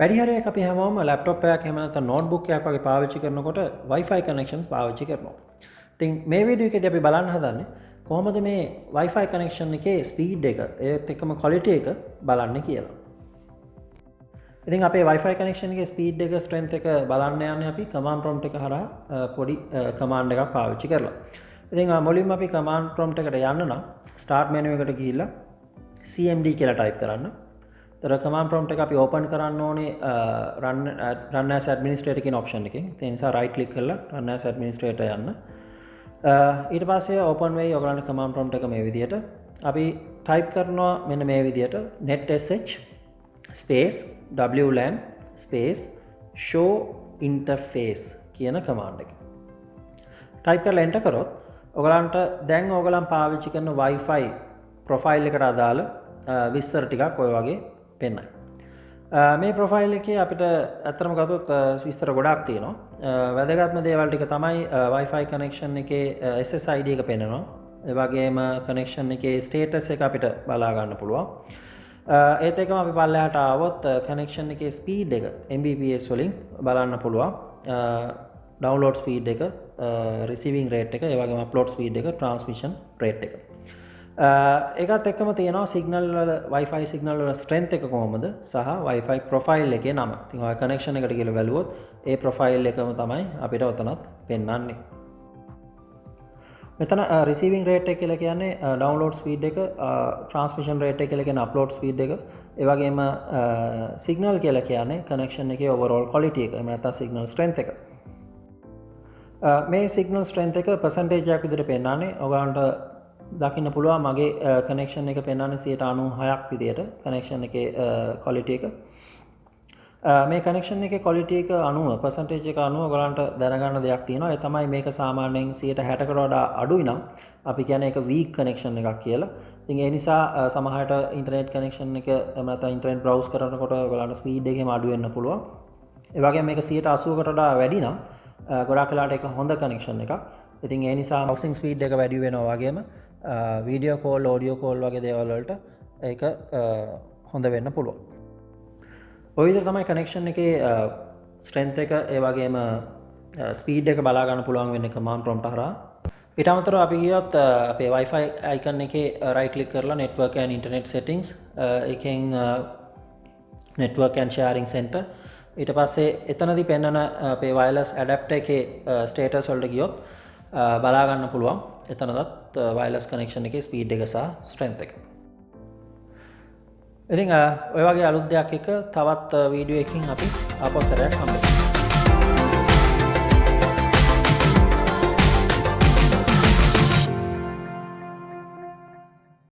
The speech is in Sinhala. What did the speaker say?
වැඩිහරයක් අපි හැමෝම ලැප්ටොප්යක් එහෙම නැත්නම් නෝට්බුක් එකක් වගේ පාවිච්චි කරනකොට Wi-Fi connections පාවිච්චි කරනවා. ඉතින් මේ වීඩියෝ එකේදී අපි බලන්න හදන්නේ කොහොමද මේ Wi-Fi connection එකේ ස්පීඩ් එක ඒත් එක්කම quality එක බලන්න කියලා. ඉතින් අපේ Wi-Fi connection එකේ ස්පීඩ් එක strength එක බලන්න යන්නේ අපි command prompt එක හරහා පොඩි command එකක් පාවිච්චි කරලා. ඉතින් මුලින්ම අපි command prompt එකට යන්න නම් start menu එකට ගිහිල්ලා cmd කියලා type කරන්න. තර කමන් ප්‍රම්ට් එක අපි ඕපන් කරන්න ඕනේ රන්න ඇඩමිනිස්ට්‍රේට කියෙන ඔප්ෂන් එක තිනිසා රයිට ලික් කරලා රන්න ඇඩමිනිස්ට්‍රේට යන්න. Uh, ඊට පස්සේ ඕපන් වේ ඔගලන්න කමන් ප්‍රම්ට් එක මේ විදියට. අපි ටයිප් කරනවා මෙන්න මේ විදියට netsh space WLAN space show interface කියන කමාන්ඩ එක. ටයිප කර ලෙන්ට කරොත් ඔගලන්ට දැන් ඕගලම් පාවිච්චි කරන වයිෆයි ප්‍රොෆයිල් එකට අදාළ uh, විස්තර ටිකක් ඔය වගේ පෙන්න්නයි. මේ ප්‍රොෆයිල් එක අපිට ඇතරම ගතුත් විස්තර ගොඩක් තියනවා. වැදගත්ම දේවල්ටික තමයි වයිෆයි කනෙක්ෂන් එක SSයිඩ එක පෙනෙනවා එවගේම කනෙක්ෂන් එක ස්ටේටස් එක අපිට බලාගන්න පුළුවන්. ඒත් එකම අපි පල්ලහට ආවොත් කනෙක්ෂන් එක ස්පීඩ් එක MBPS වලින් බලන්න පුළුවන්. ඩවන්ලෝඩ් ස්පීඩ් එක රිසිවිං රේට් එක ඒවගේ පලෝඩ් ස්පීඩ් එක ට්‍රන්ස්මිෂන් රේට් එක. ඒකත් එක්කම තියෙනවා සිගනල් වයිෆයි සිගනල් ස්ට්‍රෙන්ත් එක කොහොමද? සහ වයිෆයි ප්‍රොෆයිල් එක නම. තිව කනෙක්ෂණ එකට කියල වැලුවොත් ඒ ප්‍රොෆයිල් එකම තමයි අපිට ඔතනත් පෙන්න්නන්නේ මෙතන රිසිවිං රේට් එක කියල කියන්නේ ඩවන්ලෝඩ් ස්පීඩ් එක ට්‍රන්ස්මිෂන් රේට් එක කියලගෙන අප්ලෝඩ් ස්පීඩ් එක. ඒවගේම සිගනල් කියල කියන්නේ කනෙක්ෂන් එක ඔවරෝල් කොලිටිය එක. මත සිගනල් ස්ට්‍රෙන්ත් එක. මේ සිගනල් ස්ට්‍රෙන්ත් එක පසන්ටේජයක් විදිර පෙන්න්නන්නේ ඔගන්ට දකින්න පුළුවන්. මගේ කනෙක්ෂන් එක පෙන්න්න සියට අනු හයක් විදියට කනෙක්ෂන් එක කොලිට එක. මේ කනෙක්ෂන් එක කොලිට එක අනුව පසන්ටේජ එක අනුව ගලන්ට දැනගන්න දෙයක් තියෙනවා. තමයි මේක සාමාන්‍යයෙන් සියට හැටකරෝඩා අඩුයි නම් අපි කියන එක වී කනෙක්ෂන් එකක් කියලා. තින් ඒ නිසා සමහට ඉන්ටනෙට් කනෙක්ෂන් එක මත ඉන්ටරෙන්ට් බ්‍රවස් කරනකොට ගලන්න ස්පීඩ් එක අඩුවන්න පුළුවන්. ඒවගේ මේක සියට අසුවකටඩා වැඩිනම් ගොඩා කලාට එක හොඳ කනෙක්ෂන් එක ඉතින් ඒ නිසා මක්සිං ස්පීඩ් එක වැඩි වෙනවා වගේම වීඩියෝ කෝල් ෝඩියෝ කෝල් වගේ දේවල්වලට ඒක හොඳ වෙන්න පුළුව ඔයිද තමයි කනෙක්ෂන් එක ස්ට්‍රෙන්ත් එක ඒවගේම ස්පීඩ් එක බලාගන්න පුළුවන් වෙන්න එක මාන් ප්‍රොම්ට හර ඉටමතර අපි ගියොත් අපේ වයිෆයි අයිකන්න එක රයිටලික් කරලා නෙට්වර්කන් ඉන්ටනෙට් සෙටිංස් එකෙන් නෙට්වර්කන් ෂාරිං සෙන්ට ඊට පස්සේ එතනදි පෙන්න්නන අපේ වයිලස් ඇඩප්ට එක ස්ටේටස් වල්ට ගියොත් බලාගන්න පුළුවන්. එතනදත් වයිලස් කනෙක්ෂන් එක ස්පීඩ් එක සහ ස්ට්‍රෙන්ත් එක. ඉතිං ඔය වගේ අලුත් දෙයක් එක තවත් වීඩියෝ එකින් අපි අපොසරයට හම්බේ